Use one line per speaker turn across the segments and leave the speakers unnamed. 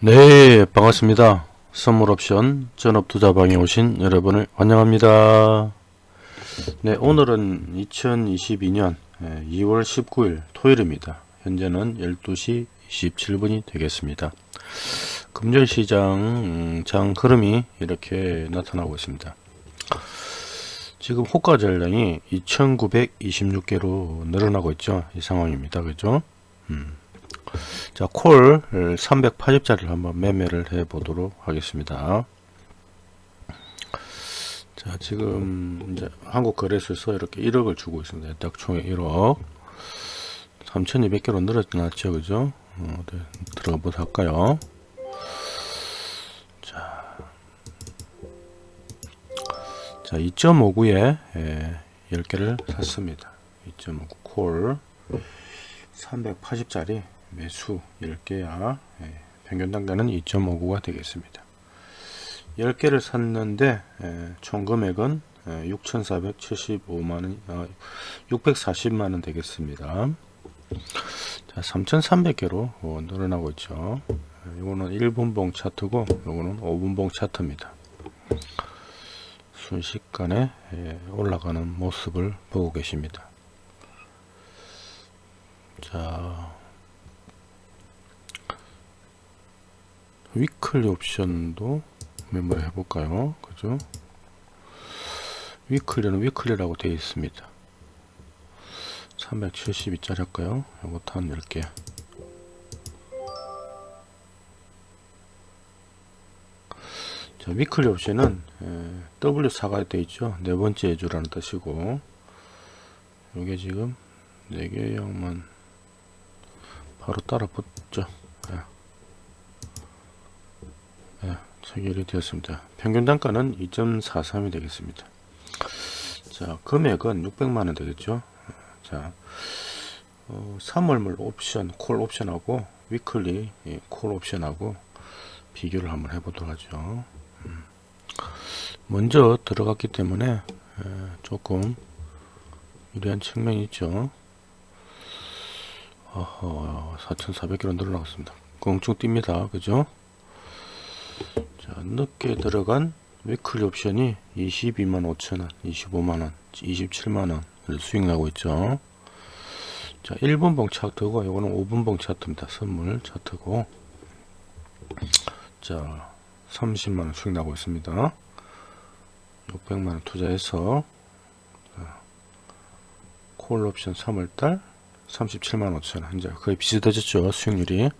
네 반갑습니다. 선물옵션 전업투자방에 오신 여러분을 환영합니다. 네 오늘은 2022년 2월 19일 토요일입니다. 현재는 12시 27분이 되겠습니다. 금전시장 음, 장 흐름이 이렇게 나타나고 있습니다. 지금 호가 전량이 2926개로 늘어나고 있죠. 이 상황입니다. 그죠? 음. 자, 콜 380짜리를 한번 매매를 해 보도록 하겠습니다. 자, 지금 이제 한국 거래소에서 이렇게 1억을 주고 있습니다. 딱 총에 1억. 3200개로 늘어났죠. 그죠? 어, 네, 들어가 보도록 할까요? 자. 자, 2.59에 예, 10개를 샀습니다. 2.59 콜 380짜리 매수 10개야 예, 평균 단가는 2.59가 되겠습니다. 10개를 샀는데 예, 총 금액은 예, 6,475만원 어, 640만원 되겠습니다. 자 3,300개로 어, 늘어나고 있죠. 예, 이거는 1분봉 차트고 이거는 5분봉 차트입니다. 순식간에 예, 올라가는 모습을 보고 계십니다. 자 위클리 옵션도 메모를 해볼까요? 그죠? 위클리는 위클리라고 되어 있습니다. 372짜리 할까요? 이것도 한 10개. 자, weekly 옵션은 W4가 되어 있죠. 네 번째 주라는 뜻이고, 이게 지금 4개 양만 바로 따라 붙죠. 체결이 되었습니다. 평균 단가는 2.43이 되겠습니다. 자, 금액은 600만원 되겠죠. 자, 어, 3월물 옵션, 콜 옵션하고 weekly 예, 콜 옵션하고 비교를 한번 해보도록 하죠. 음. 먼저 들어갔기 때문에 에, 조금 유리한 측면이 있죠. 어허, 4,400kg 늘어나갔습니다. 껑충 뜁니다. 그죠? 자, 늦게 들어간 위클리 옵션이 22만 5천원, 25만원, 27만원 수익 나고 있죠. 자, 1분봉 차트고, 이거는 5분봉 차트입니다. 선물 차트고. 자, 30만원 수익 나고 있습니다. 600만원 투자해서, 자, 콜 옵션 3월달 37만 5천원. 현재 거의 비슷해졌죠. 수익률이.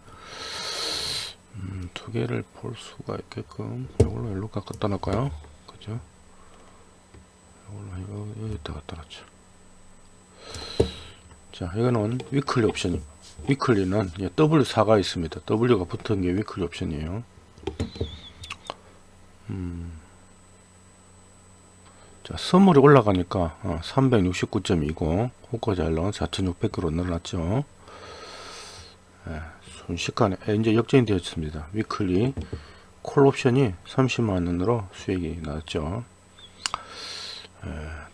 음, 두 개를 볼 수가 있게끔 이걸로 일로 갖다 놨까요? 그죠? 이걸로 여기다 갖다 놨죠 자 이거는 위클리 옵션. weekly는 W4가 있습니다. W가 붙은 게 weekly 옵션이에요. 음. 자 선물이 올라가니까 어, 369.20 호가 잘나온 4600kg 늘어났죠. 예. 순식간에 이제 역전이 되었습니다. weekly 콜 옵션이 30만원으로 수익이 나왔죠.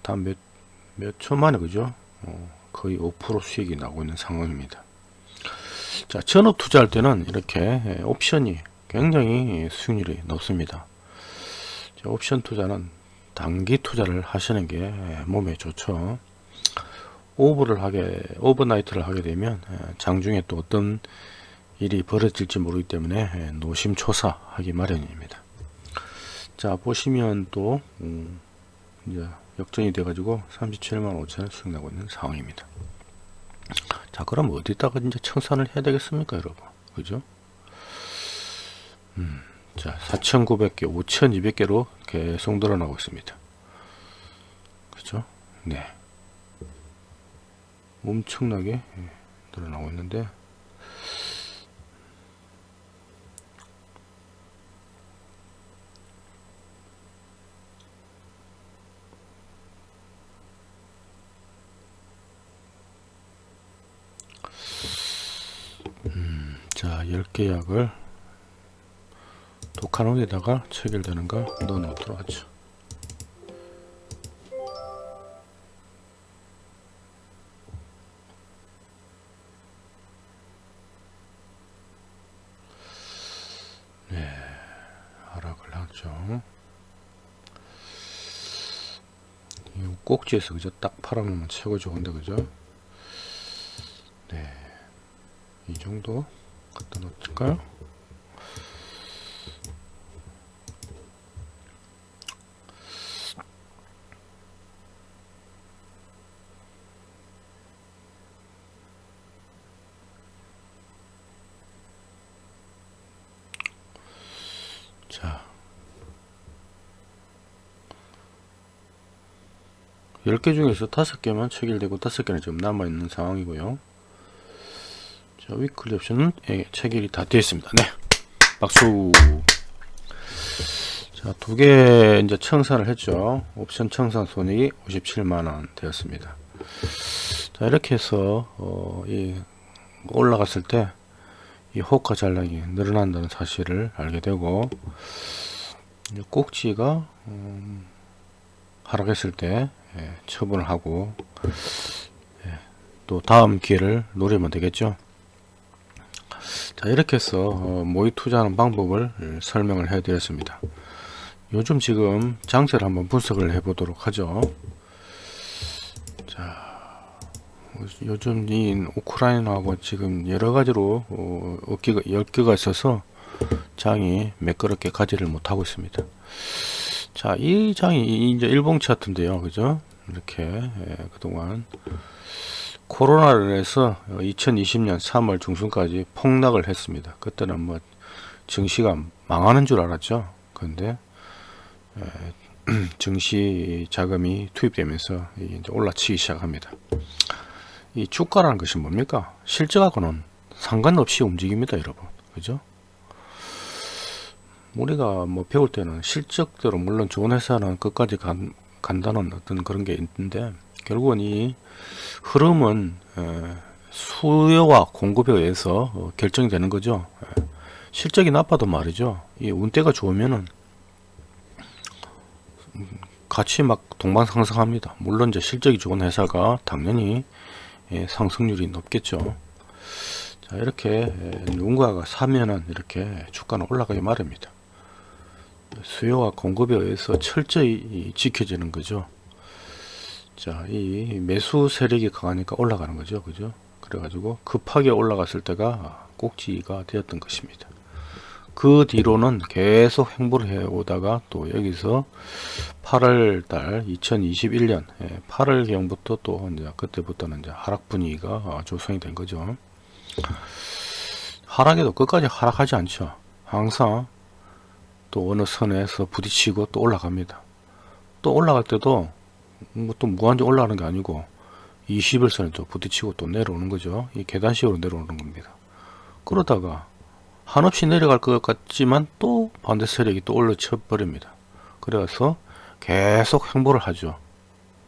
다몇 몇 초만에 그죠? 어, 거의 5% 수익이 나고 있는 상황입니다. 자, 전업 투자할 때는 이렇게 옵션이 굉장히 수익률이 높습니다. 자, 옵션 투자는 단기 투자를 하시는 게 몸에 좋죠. 오버를 하게 overnight를 하게 되면 장중에 또 어떤 일이 벌어질지 모르기 때문에 예, 노심초사 하기 마련입니다. 자 보시면 또 음, 이제 역전이 돼 가지고 37만 5천원 수익 나고 있는 상황입니다. 자 그럼 어디다가 이제 청산을 해야 되겠습니까 여러분 그죠? 음, 자 4,900개 5,200개로 계속 늘어나고 있습니다. 그죠? 네 엄청나게 예, 늘어나고 있는데 자 10개 약을 독한옥에다가 체결되는가 넣어 놓도록 하죠. 이 꼭지에서 그죠 딱 팔아놓으면 최고 좋은데 그죠? 네 이 정도 갖다 놓을까요? 자. 10개 중에서 5개만 체결되고 5개는 지금 남아있는 상황이고요 자 위클리 옵션은 예, 체결이 다 되어 있습니다. 네. 박수. 자 두 개 이제 청산을 했죠. 옵션 청산 손익이 57만원 되었습니다. 자 이렇게 해서 어, 이 올라갔을 때 이 호가 잔량이 늘어난다는 사실을 알게 되고 꼭지가 음, 하락했을 때 예, 처분을 하고 예, 또 다음 기회를 노리면 되겠죠 자 이렇게 해서 어, 모의 투자하는 방법을 설명을 해 드렸습니다 요즘 지금 장세를 한번 분석을 해 보도록 하죠 자 요즘 이 우크라이나하고 지금 여러 가지로 어, 어깨가 열개가 있어서 장이 매끄럽게 가지를 못하고 있습니다 자, 이 장이 이제 일봉 차트인데요. 그죠? 이렇게 예, 그동안 코로나를 해서 2020년 3월 중순까지 폭락을 했습니다. 그때는 뭐 증시가 망하는 줄 알았죠. 그런데 예, 증시 자금이 투입되면서 이제 올라치기 시작합니다. 이 주가라는 것이 뭡니까? 실적하고는 상관없이 움직입니다, 여러분. 그죠? 우리가 뭐 배울 때는 실적대로 물론 좋은 회사는 끝까지 간, 간다는 어떤 그런 게 있는데 결국은 이 흐름은 에, 수요와 공급에 의해서 어, 결정이 되는 거죠. 에, 실적이 나빠도 말이죠. 이 운대가 좋으면은 음, 같이 막 동방상승합니다. 물론 이제 실적이 좋은 회사가 당연히 예, 상승률이 높겠죠. 자 이렇게 누군가가 사면은 이렇게 주가는 올라가기 마련입니다. 수요와 공급에 의해서 철저히 지켜지는 거죠. 자, 이 매수 세력이 강하니까 올라가는 거죠. 그죠? 그래가지고 급하게 올라갔을 때가 꼭지가 되었던 것입니다. 그 뒤로는 계속 행보를 해 오다가 또 여기서 8월 달 2021년 8월 경부터 또 이제 그때부터는 이제 하락 분위기가 조성이 된 거죠. 하락에도 끝까지 하락하지 않죠. 항상 또 어느 선에서 부딪히고 또 올라갑니다. 또 올라갈 때도 뭐 또 무한정 올라가는 게 아니고 21선에 또 부딪히고 또 내려오는 거죠. 이 계단식으로 내려오는 겁니다. 그러다가 한없이 내려갈 것 같지만 또 반대 세력이 또 올려쳐 버립니다. 그래서 계속 행보를 하죠.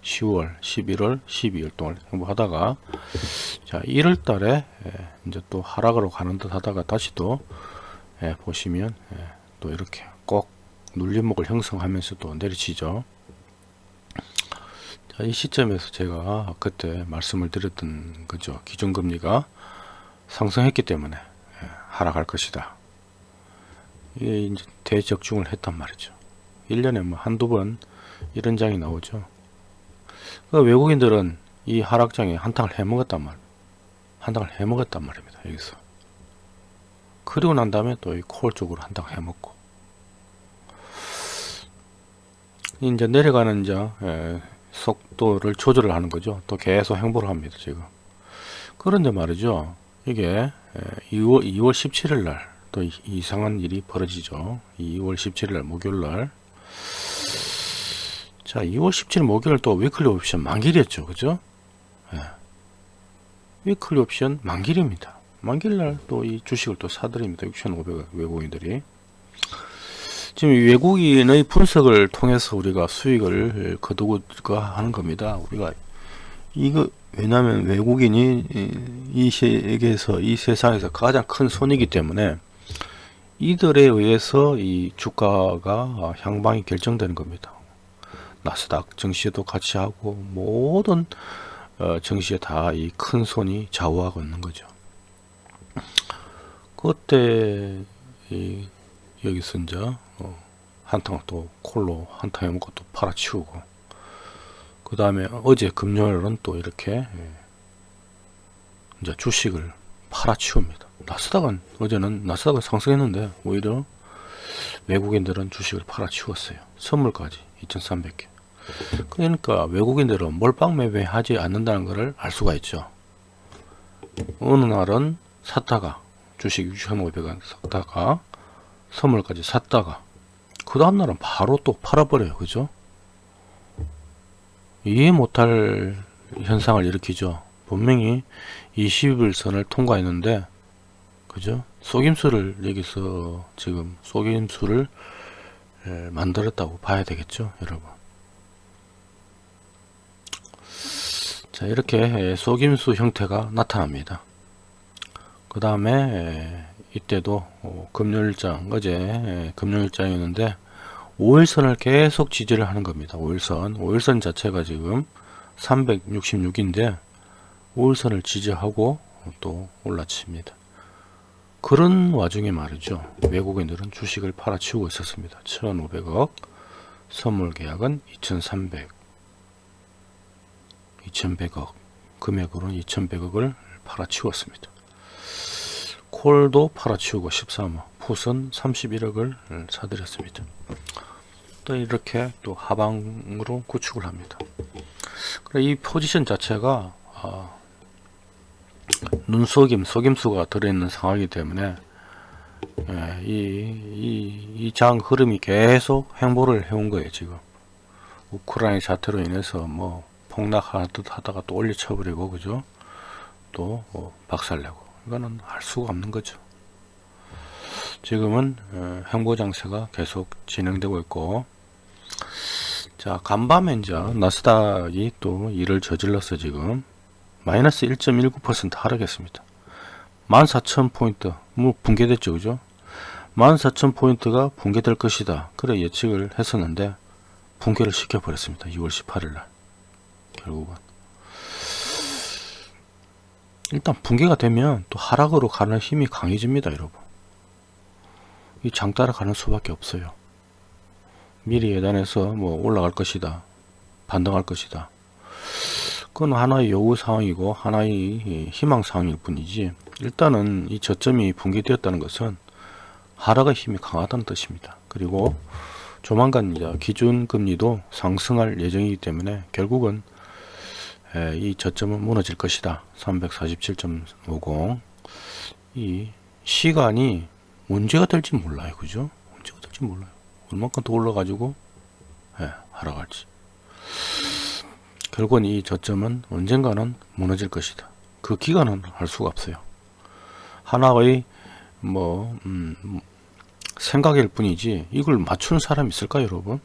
10월, 11월, 12월 동안 행보하다가 자 1월 달에 예, 이제 또 하락으로 가는 듯 하다가 다시 또 예, 보시면 예, 또 이렇게 꼭 눌림목을 형성하면서 또 내리치죠. 자, 이 시점에서 제가 그때 말씀을 드렸던 거죠. 기준금리가 상승했기 때문에 예, 하락할 것이다. 이게 이제 대적중을 했단 말이죠. 1년에 뭐 한두 번 이런 장이 나오죠. 그 외국인들은 이 하락장에 한탕을 해먹었단 말, 한탕을 해먹었단 말입니다. 여기서. 그리고 난 다음에 또 이 콜 쪽으로 한탕 해먹고. 이제 내려가는 이제 예, 속도를 조절을 하는 거죠. 또 계속 행보를 합니다. 지금. 그런데 말이죠. 이게 2월, 2월 17일 날 또 이상한 일이 벌어지죠. 2월 17일 날 목요일 날. 자, 2월 17일 목요일 또 weekly 옵션 만기일이었죠. 그죠? 예. weekly 옵션 만기일입니다. 만기일 날 또 이 주식을 또 사드립니다. 6,500 외국인들이. 지금 외국인의 분석을 통해서 우리가 수익을 거두고 하는 겁니다. 우리가 이거 왜냐하면 외국인이 이 세계에서 이 세상에서 가장 큰 손이기 때문에 이들에 의해서 이 주가가 향방이 결정되는 겁니다. 나스닥 증시에도 같이 하고 모든 어, 증시에 다 이 큰 손이 좌우하고 있는 거죠. 그때 이 여기서 이제 어, 한탕 또 콜로 한탕 해먹고 또 팔아치우고 그 다음에 어제 금요일은 또 이렇게 예, 이제 주식을 팔아치웁니다. 나스닥은 어제는 나스닥은 상승했는데 오히려 외국인들은 주식을 팔아치웠어요. 선물까지 2,300개. 그러니까 외국인들은 몰빵 매매하지 않는다는 것을 알 수가 있죠. 어느 날은 샀다가 주식 6,500원 샀다가 선물까지 샀다가 그 다음날은 바로 또 팔아버려요. 그죠? 이해 못할 현상을 일으키죠. 분명히 20일선을 통과했는데 그죠? 속임수를 여기서 지금 속임수를 만들었다고 봐야 되겠죠 여러분 자 이렇게 속임수 형태가 나타납니다 그 다음에 이때도 어, 금요일장 어제 금요일장이었는데 5일선을 계속 지지를 하는 겁니다. 5일선. 5일선 자체가 지금 366인데 5일선을 지지하고 또 올라칩니다. 그런 와중에 말이죠. 외국인들은 주식을 팔아치우고 있었습니다. 1500억. 선물 계약은 2300 2100억. 금액으로는 2100억을 팔아치웠습니다 콜도 팔아치우고 13억 풋은 31억을 사들였습니다 또 이렇게 또 하방으로 구축을 합니다 이 포지션 자체가 아, 눈속임, 속임수가 들어있는 상황이기 때문에 예, 이, 이, 장 흐름이 계속 행보를 해온 거예요, 지금. 우크라이나 사태로 인해서 뭐 폭락하듯 하다가 또 올려쳐버리고, 그죠? 또 어, 박살내고. 이거는 할 수가 없는 거죠. 지금은 어, 행보 장세가 계속 진행되고 있고, 자, 간밤에 이제 나스닥이 또 일을 저질러서 지금. 마이너스 1.19% 하락했습니다. 14,000포인트 뭐 붕괴됐죠 그죠? 14,000포인트가 붕괴될 것이다. 그래 예측을 했었는데 붕괴를 시켜버렸습니다. 2월 18일 날. 결국은 일단 붕괴가 되면 또 하락으로 가는 힘이 강해집니다 여러분. 이 장 따라가는 수밖에 없어요. 미리 예단해서 뭐 올라갈 것이다 반등할 것이다. 그건 하나의 요구 사항이고 하나의 희망 사항일 뿐이지 일단은 이 저점이 붕괴되었다는 것은 하락의 힘이 강하다는 뜻입니다. 그리고 조만간 기준금리도 상승할 예정이기 때문에 결국은 이 저점은 무너질 것이다. 347.50 이 시간이 문제가 될지 몰라요. 그죠? 문제가 될지 몰라요. 얼마큼 더 올라가지고 하락할지. 결국은 이 저점은 언젠가는 무너질 것이다. 그 기간은 할 수가 없어요. 하나의 뭐 음, 생각일 뿐이지 이걸 맞추는 사람 있을까 여러분?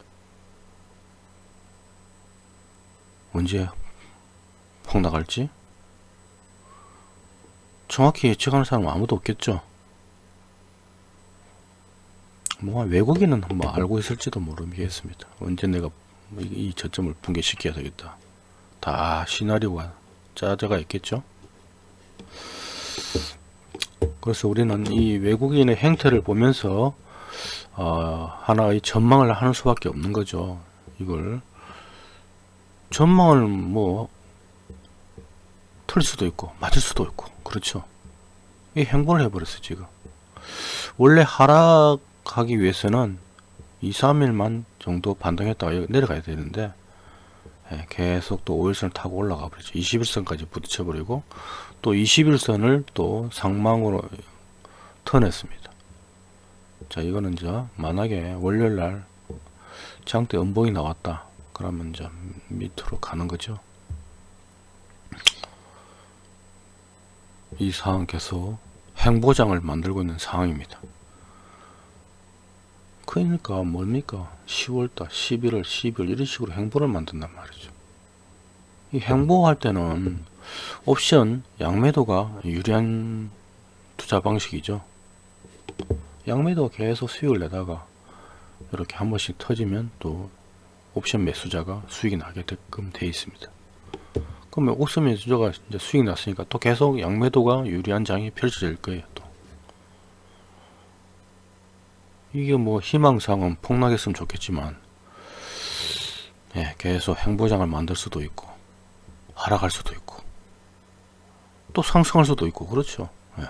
언제 폭락할지? 정확히 예측하는 사람 아무도 없겠죠. 뭐 외국인은 뭐 알고 있을지도 모르겠습니다. 언제 내가 이 저점을 붕괴시켜야 되겠다. 다 시나리오가 짜져가 있겠죠 그래서 우리는 이 외국인의 행태를 보면서 어, 하나의 전망을 하는 수밖에 없는 거죠 이걸 전망을 뭐 틀릴 수도 있고 맞을 수도 있고 그렇죠. 이 행보를 해버렸어 지금. 원래 하락하기 위해서는 2, 3일만 정도 반등했다가 내려가야 되는데 예, 계속 또 5일선을 타고 올라가 버리죠. 21선까지 부딪혀 버리고 또 21선을 또 상망으로 턴했습니다. 자 이거는 이제 만약에 월요일날 장대 음봉이 나왔다. 그러면 이제 밑으로 가는 거죠 이 상황 계속 행보장을 만들고 있는 상황입니다. 그러니까 뭡니까? 10월달 11월 12월 이런 식으로 행보를 만든단 말이죠. 이 행보할 때는 옵션 양매도가 유리한 투자 방식이죠. 양매도가 계속 수익을 내다가 이렇게 한 번씩 터지면 또 옵션 매수자가 수익이 나게끔 되어 있습니다 그러면 옵션 매수자가 이제 수익 났으니까 또 계속 양매도가 유리한 장이 펼쳐질 거예요 또 이게 뭐 희망상은 폭락했으면 좋겠지만 예, 계속 행보장을 만들 수도 있고 하락할 수도 있고 또 상승할 수도 있고 그렇죠. 예.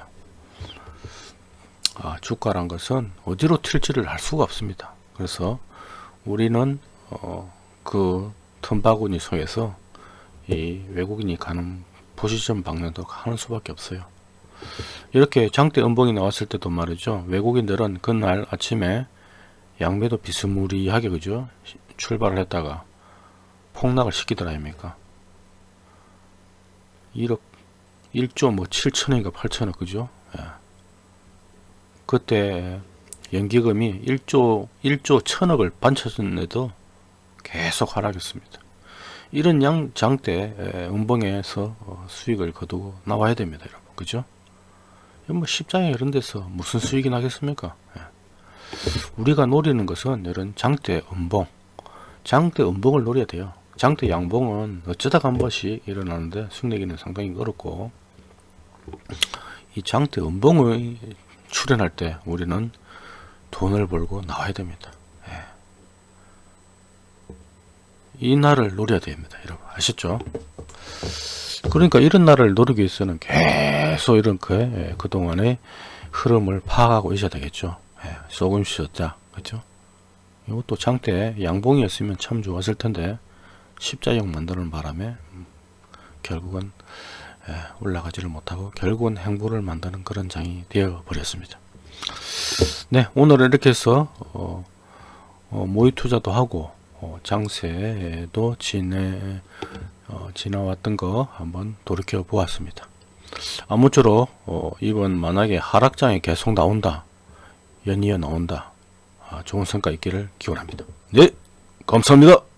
아, 주가란 것은 어디로 튈지를 알 수가 없습니다. 그래서 우리는 어, 그 틈바구니 속에서 이 외국인이 가는 포지션 방향도 하는 수밖에 없어요. 이렇게 장대 음봉이 나왔을 때도 말이죠. 외국인들은 그날 아침에 양매도 비스무리하게 그죠? 출발을 했다가 폭락을 시키더라 아닙니까? 1억 1조 뭐 7천억인가 8천억 그죠? 예. 그때 연기금이 1조 1조 천억을 반쳤는데도 계속 하락했습니다. 이런 양 장대 에, 음봉에서 어, 수익을 거두고 나와야 됩니다, 여러분. 그죠? 뭐 십장에 이런 데서 무슨 수익이 나겠습니까? 예. 우리가 노리는 것은 이런 장대 음봉, 장대 음봉을 노려야 돼요. 장대 양봉은 어쩌다가 한 번씩 일어나는데 수익 내기는 상당히 어렵고 이 장대 음봉을 출현할 때 우리는 돈을 벌고 나와야 됩니다. 예. 이 날을 노려야 됩니다. 여러분 아셨죠? 그러니까 이런 날을 노리기 위해서는 계속 이렇게 예, 그동안의 흐름을 파악하고 있어야 되겠죠. 예, 조금씩 줬자. 그죠? 이것도 장대 양봉이었으면 참 좋았을 텐데 십자형 만드는 바람에 음, 결국은 예, 올라가지를 못하고 결국은 행보를 만드는 그런 장이 되어 버렸습니다. 네, 오늘은 이렇게 해서 어, 어, 모의 투자도 하고 어, 장세도 지내 어, 지나왔던 거 한번 돌이켜 보았습니다. 아무쪼록 어, 이번 만약에 하락장이 계속 나온다, 연이어 나온다, 아, 좋은 성과 있기를 기원합니다. 네, 감사합니다.